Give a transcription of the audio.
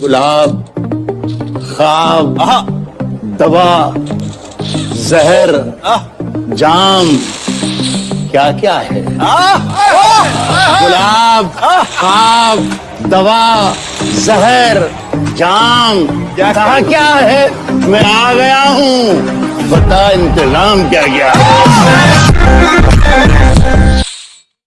गुलाब खाब दवा जहर जाम क्या क्या है गुलाब खाब दवा जहर जाम क्या कहा क्या है? मैं आ गया हूँ। बता इंतज़ाम क्या क्या है